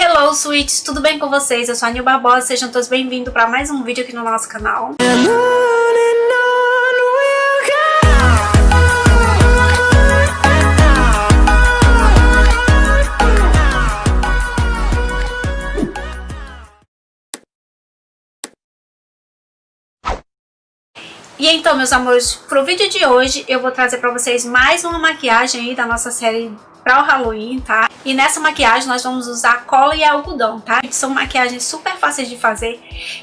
Hello, sweets! Tudo bem com vocês? Eu sou a Nil Barbosa, sejam todos bem-vindos para mais um vídeo aqui no nosso canal. E então, meus amores, pro vídeo de hoje eu vou trazer pra vocês mais uma maquiagem aí da nossa série para o Halloween, tá? E nessa maquiagem nós vamos usar cola e algodão, tá? São maquiagens super fáceis de fazer,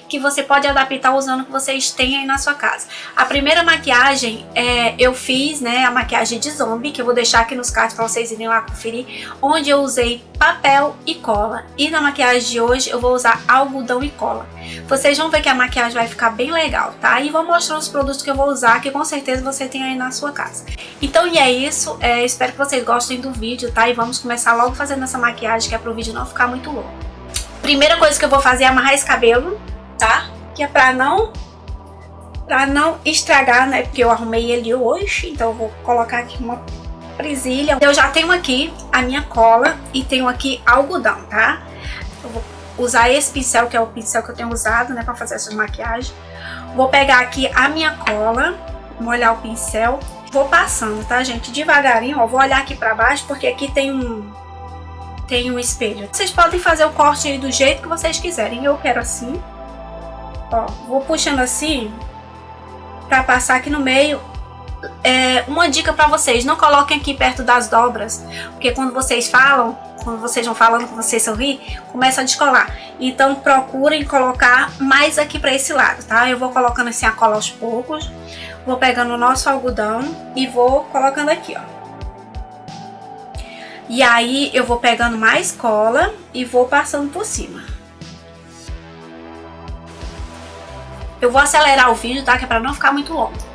que você pode adaptar usando o que vocês têm aí na sua casa. A primeira maquiagem, é, eu fiz, né, a maquiagem de zombie, que eu vou deixar aqui nos cards para vocês irem lá conferir, onde eu usei papel e cola. E na maquiagem de hoje eu vou usar algodão e cola. Vocês vão ver que a maquiagem vai ficar bem legal, tá? E vou mostrar os produtos que eu vou usar, que com certeza você tem aí na sua casa. Então, e é isso. É, espero que vocês gostem do vídeo, tá? E vamos começar logo fazendo essa maquiagem, que é pro vídeo não ficar muito longo. Primeira coisa que eu vou fazer é amarrar esse cabelo, tá? Que é pra não... Pra não estragar, né? Porque eu arrumei ele hoje, então eu vou colocar aqui uma presilha. Eu já tenho aqui a minha cola e tenho aqui algodão, tá? Eu vou usar esse pincel, que é o pincel que eu tenho usado, né, pra fazer essa maquiagem. Vou pegar aqui a minha cola, molhar o pincel, vou passando, tá, gente? Devagarinho, ó, vou olhar aqui pra baixo, porque aqui tem um, tem um espelho. Vocês podem fazer o corte aí do jeito que vocês quiserem. Eu quero assim, ó, vou puxando assim, pra passar aqui no meio é, uma dica para vocês, não coloquem aqui perto das dobras, porque quando vocês falam, quando vocês vão falando que vocês sorrir, começa a descolar. Então procurem colocar mais aqui para esse lado, tá? Eu vou colocando assim a cola aos poucos, vou pegando o nosso algodão e vou colocando aqui, ó. E aí eu vou pegando mais cola e vou passando por cima. Eu vou acelerar o vídeo, tá? Que é pra não ficar muito longo.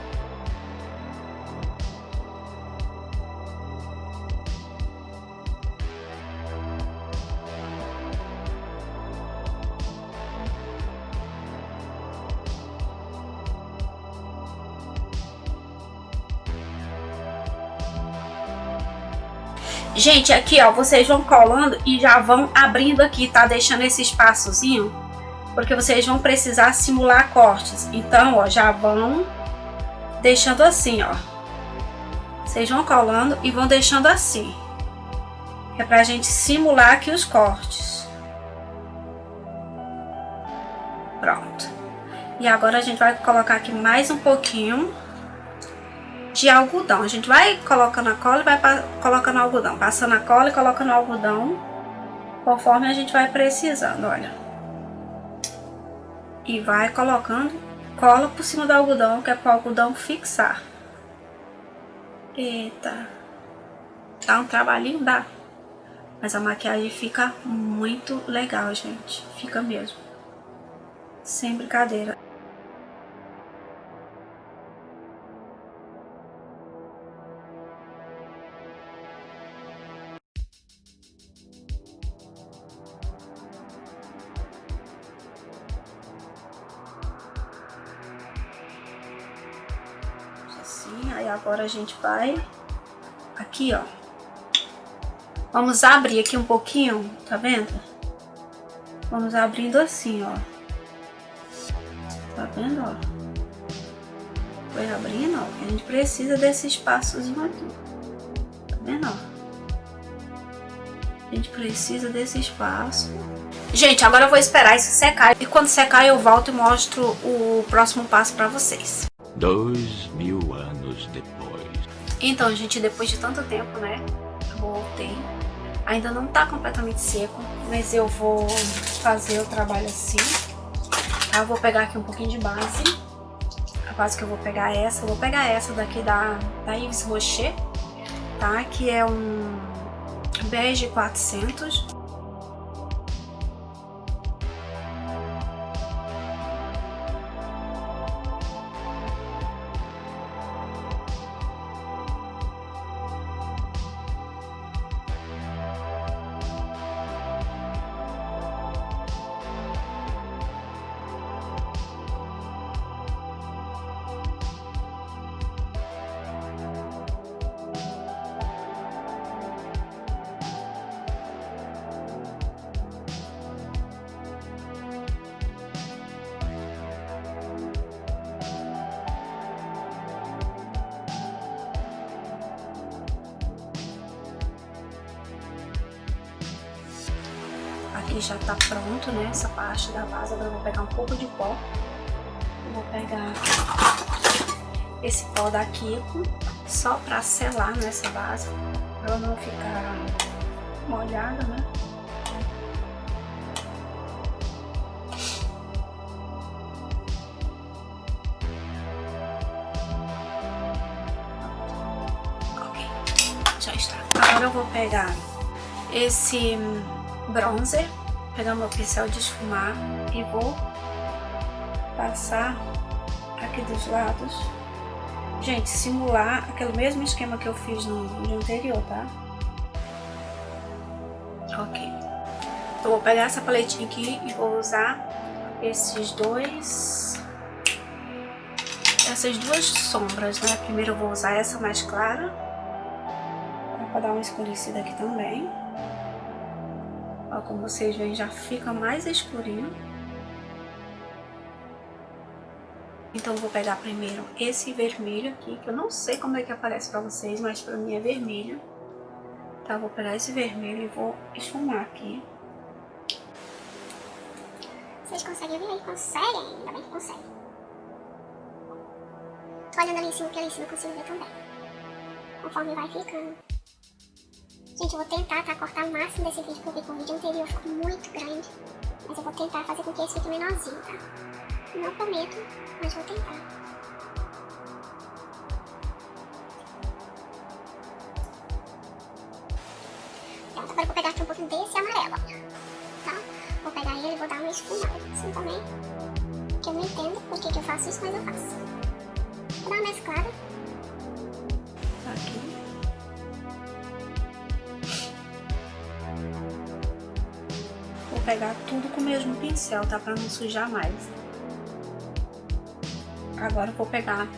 Gente, aqui ó, vocês vão colando e já vão abrindo aqui, tá? Deixando esse espaçozinho, porque vocês vão precisar simular cortes. Então, ó, já vão deixando assim, ó. Vocês vão colando e vão deixando assim. É pra gente simular aqui os cortes. Pronto. E agora a gente vai colocar aqui mais um pouquinho de algodão. A gente vai colocando a cola e vai colocando algodão. Passando a cola e colocando algodão. Conforme a gente vai precisando, olha. E vai colocando cola por cima do algodão, que é para o algodão fixar. Eita. Dá um trabalhinho? Dá. Mas a maquiagem fica muito legal, gente. Fica mesmo. Sem brincadeira. Agora a gente vai aqui, ó. Vamos abrir aqui um pouquinho, tá vendo? Vamos abrindo assim, ó. Tá vendo, ó? Foi abrindo, ó. A gente precisa desse espaçozinho aqui. Tá vendo, ó? A gente precisa desse espaço. Gente, agora eu vou esperar isso secar. E quando secar eu volto e mostro o próximo passo pra vocês. Dois mil anos depois. Então, gente, depois de tanto tempo, né? Voltei. Ainda não tá completamente seco, mas eu vou fazer o trabalho assim. Eu vou pegar aqui um pouquinho de base. A base que eu vou pegar é essa. Eu vou pegar essa daqui da, da Yves Rocher, tá? Que é um bege 400. Aqui já tá pronto, né? Essa parte da base. Agora eu vou pegar um pouco de pó. Eu vou pegar esse pó da Kiko só pra selar nessa base. Pra ela não ficar molhada, né? Ok, já está. Agora eu vou pegar esse bronzer, pegar meu pincel de esfumar e vou passar aqui dos lados. Gente, simular aquele mesmo esquema que eu fiz no vídeo anterior, tá? Ok. Então, vou pegar essa paletinha aqui e vou usar esses dois... Essas duas sombras, né? Primeiro eu vou usar essa mais clara. Pra dar uma escurecida aqui também. Ó, como vocês veem, já fica mais escurinho. Então vou pegar primeiro esse vermelho aqui, que eu não sei como é que aparece pra vocês, mas pra mim é vermelho. Tá, vou pegar esse vermelho e vou esfumar aqui. Vocês conseguem ver aí? Conseguem? Ainda bem que conseguem. Tô olhando ali em cima, porque ali em cima eu consigo ver também. Conforme vai ficando. Gente, eu vou tentar, tá? Cortar o máximo desse vídeo, porque o vídeo anterior ficou muito grande. Mas eu vou tentar fazer com que esse fique menorzinho, tá? Não prometo, mas vou tentar. Pronto, agora eu vou pegar aqui um pouquinho desse amarelo, tá? Vou pegar ele e vou dar uma esfumada assim também. Que eu não entendo por que, que eu faço isso, mas eu faço. Vou dar uma mesclada. Vou pegar tudo com o mesmo pincel, tá? Pra não sujar mais. Agora vou pegar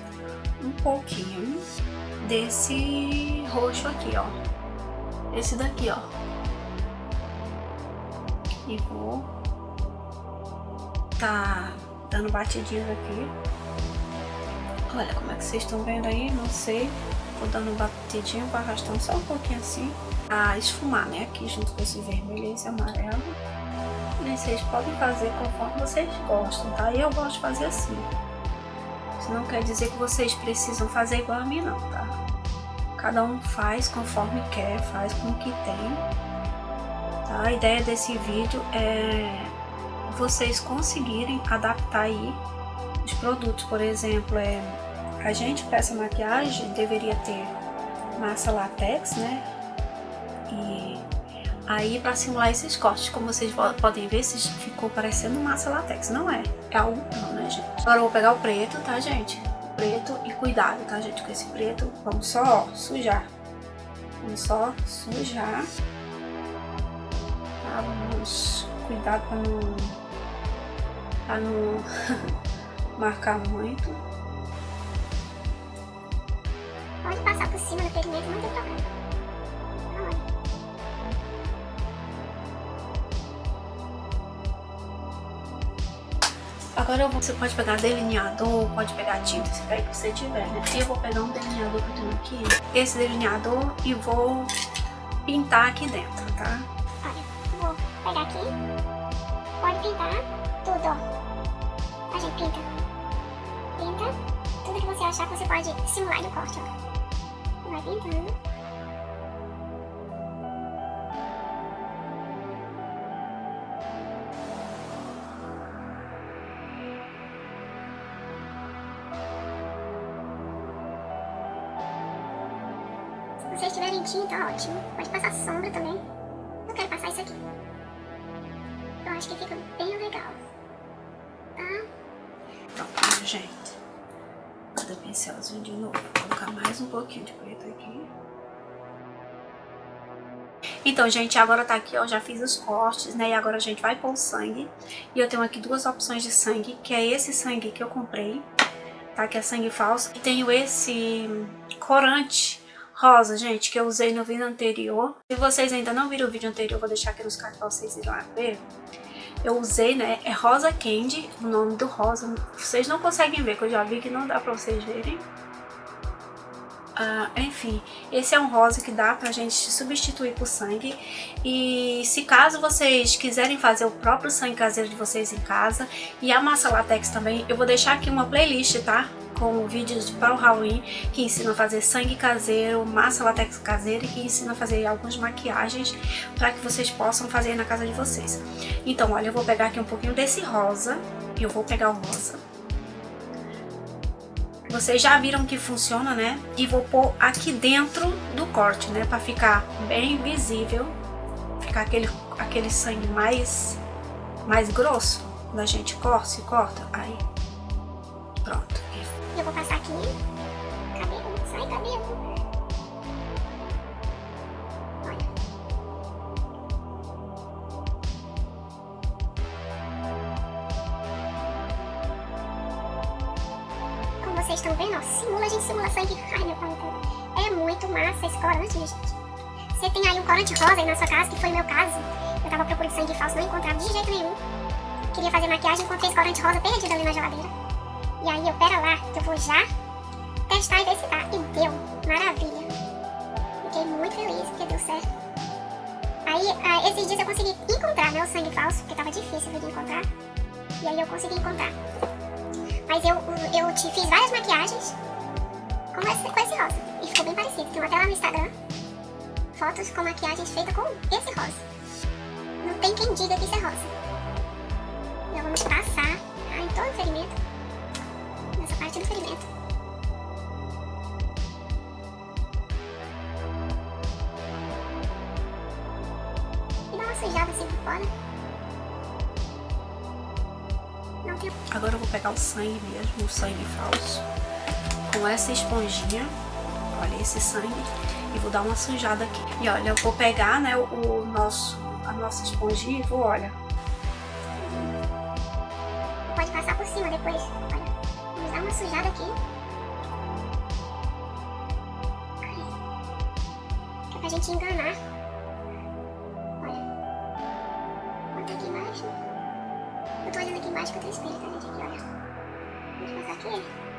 um pouquinho desse roxo aqui, ó. Esse daqui, ó. E vou tá dando batidinhas aqui. Olha como é que vocês estão vendo aí, não sei. Vou dando batidinho, vou arrastando só um pouquinho assim. A esfumar, né? Aqui junto com esse vermelho e esse amarelo. E vocês podem fazer conforme vocês gostam, tá? Eu gosto de fazer assim. Isso não quer dizer que vocês precisam fazer igual a mim não, tá? Cada um faz conforme quer, faz com o que tem. Tá? A ideia desse vídeo é vocês conseguirem adaptar aí os produtos. Por exemplo, é, a gente para essa maquiagem deveria ter massa latex, né? E aí para simular esses cortes, como vocês podem ver, ficou parecendo massa latex. Não é, é algodão, né, gente? Agora eu vou pegar o preto, tá, gente? Preto e cuidado, tá, gente? Com esse preto, vamos só ó, sujar. Vamos só sujar. Tá? Vamos cuidado para não, pra não marcar muito. Pode passar por cima do pigmento, não tem problema. Agora você pode pegar delineador, pode pegar tinta, se que você tiver, né? Eu vou pegar um delineador que eu tenho aqui, esse delineador, e vou pintar aqui dentro, tá? Olha, vou pegar aqui, pode pintar tudo, ó. A gente pinta, pinta, tudo que você achar que você pode simular no corte, ó. Vai pintando. Se vocês tiverem tinta, ótimo. Pode passar sombra também. Eu quero passar isso aqui. Eu acho que fica bem legal. Tá? Pronto, gente. Cada pincelzinho de novo. Vou colocar mais um pouquinho de preto aqui. Então, gente, agora tá aqui, ó, já fiz os cortes, né, e agora a gente vai pôr o sangue. E eu tenho aqui duas opções de sangue, que é esse sangue que eu comprei, tá, que é sangue falso. E tenho esse corante rosa, gente, que eu usei no vídeo anterior. Se vocês ainda não viram o vídeo anterior, vou deixar aqui nos cards pra vocês irem lá ver. Eu usei, né, é Rosa Candy, o nome do rosa. Vocês não conseguem ver, que eu já vi que não dá pra vocês verem. Uh, enfim, esse é um rosa que dá pra gente substituir por sangue. E se caso vocês quiserem fazer o próprio sangue caseiro de vocês em casa e a massa latex também, eu vou deixar aqui uma playlist, tá? Com vídeos para o Halloween que ensina a fazer sangue caseiro, massa latex caseira e que ensina a fazer algumas maquiagens para que vocês possam fazer na casa de vocês. Então, olha, eu vou pegar aqui um pouquinho desse rosa, eu vou pegar o rosa vocês já viram que funciona, né? E vou pôr aqui dentro do corte, né? Pra ficar bem visível. Ficar aquele, aquele sangue mais, mais grosso. Quando a gente corta, se corta. Aí. Pronto. Eu vou passar aqui. Cabelo, sai cabelo. A gente simula sangue. Ai, meu pai, é muito massa esse corante, gente. Você tem aí um corante rosa aí na sua casa, que foi o meu caso. Eu tava procurando sangue falso, não encontrava de jeito nenhum. Queria fazer maquiagem, encontrei esse corante rosa perdido ali na geladeira. E aí eu, pera lá, que eu vou já testar e ver se tá. E deu, maravilha. Fiquei muito feliz, porque deu certo. Aí, ah, esses dias eu consegui encontrar, né, o sangue falso, porque tava difícil de encontrar. E aí eu consegui encontrar. Mas eu, eu te fiz várias maquiagens com esse, com esse rosa. E ficou bem parecido. Tem até lá no Instagram fotos com maquiagens feitas com esse rosa. Não tem quem diga que isso é rosa. Já vamos passar tá, em todo o ferimento. Nessa parte do ferimento. E dá uma sujada assim por fora. Agora eu vou pegar o sangue mesmo, o sangue falso, com essa esponjinha, olha esse sangue, e vou dar uma sujada aqui. E olha, eu vou pegar, né, o, nosso, a nossa esponjinha e vou, olha. Pode passar por cima depois, olha. Vamos dar uma sujada aqui. É pra gente enganar. Eu tô olhando aqui embaixo que eu tenho espelho, tá, gente? Aqui, olha. Vamos passar aqui.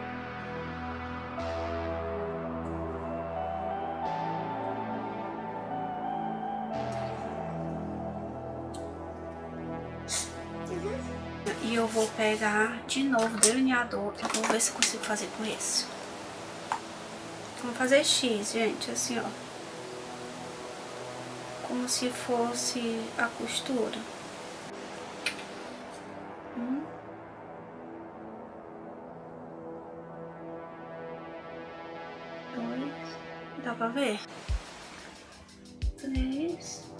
E eu vou pegar de novo o delineador e vou ver se consigo fazer com esse. Vamos fazer X, gente, assim, ó. Como se fosse a costura. Dá pra ver? Três.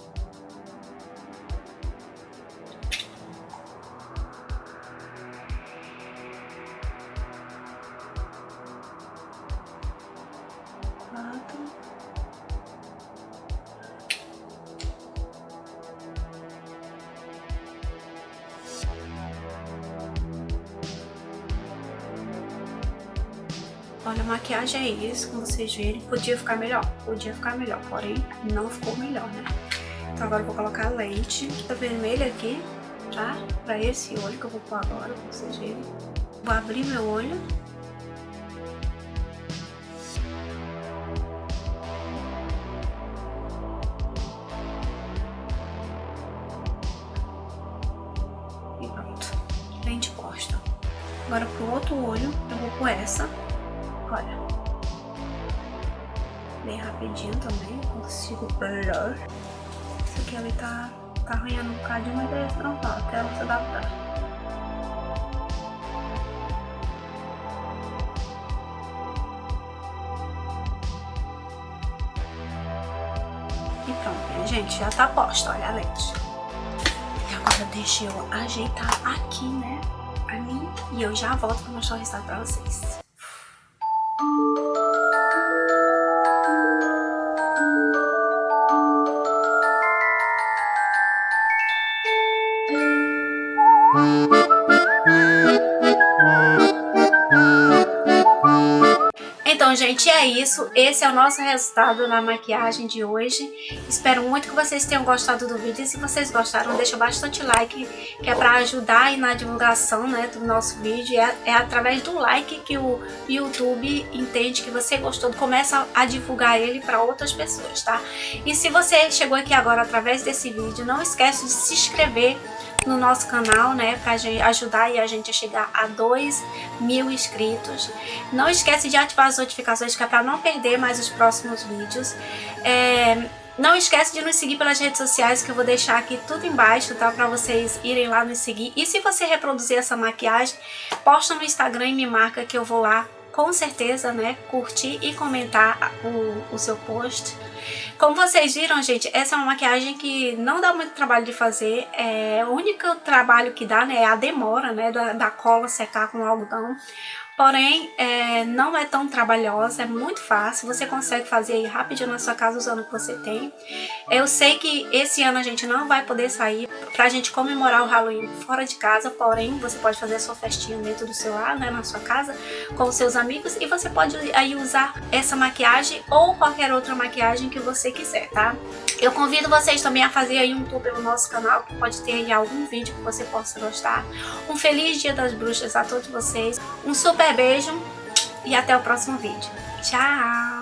Olha, a maquiagem é isso, como vocês verem. Podia ficar melhor, podia ficar melhor, porém não ficou melhor, né? Então agora eu vou colocar leite tá vermelha aqui, tá? Pra esse olho que eu vou pôr agora, pra vocês verem. Vou abrir meu olho. E pronto. Bem de costa. Agora pro outro olho eu vou pôr essa olha. Bem rapidinho também, consigo blur. Isso aqui ele tá, tá arranhando um bocadinho, mas é normal, até ela se adaptar. Pronto, gente, já tá posta, olha a lente. E agora deixa eu ajeitar aqui, né, ali, e eu já volto pra mostrar o resultado pra vocês. Então, gente, é isso. Esse é o nosso resultado na maquiagem de hoje. Espero muito que vocês tenham gostado do vídeo. E se vocês gostaram, deixa bastante like, que é para ajudar aí na divulgação né, do nosso vídeo. É, é através do like que o YouTube entende que você gostou, começa a divulgar ele para outras pessoas, tá? E se você chegou aqui agora através desse vídeo, não esquece de se inscrever no nosso canal, né, para ajudar a gente a chegar a 2 mil inscritos. Não esquece de ativar as notificações, que é para não perder mais os próximos vídeos. É, não esquece de nos seguir pelas redes sociais, que eu vou deixar aqui tudo embaixo, tá? Pra vocês irem lá nos seguir. E se você reproduzir essa maquiagem, posta no Instagram e me marca que eu vou lá com certeza, né, curtir e comentar o, o seu post. Como vocês viram, gente, essa é uma maquiagem que não dá muito trabalho de fazer. É, o único trabalho que dá, né, é a demora, né, da, da cola secar com o algodão. Porém, é, não é tão trabalhosa, é muito fácil, você consegue fazer aí rapidinho na sua casa usando o que você tem. Eu sei que esse ano a gente não vai poder sair pra gente comemorar o Halloween fora de casa, porém você pode fazer a sua festinha dentro do seu lar, né, na sua casa, com os seus amigos e você pode aí usar essa maquiagem ou qualquer outra maquiagem que você quiser, tá? Eu convido vocês também a fazer aí um tour pelo nosso canal, que pode ter aí algum vídeo que você possa gostar. Um feliz dia das bruxas a todos vocês, um super beijo e até o próximo vídeo. Tchau!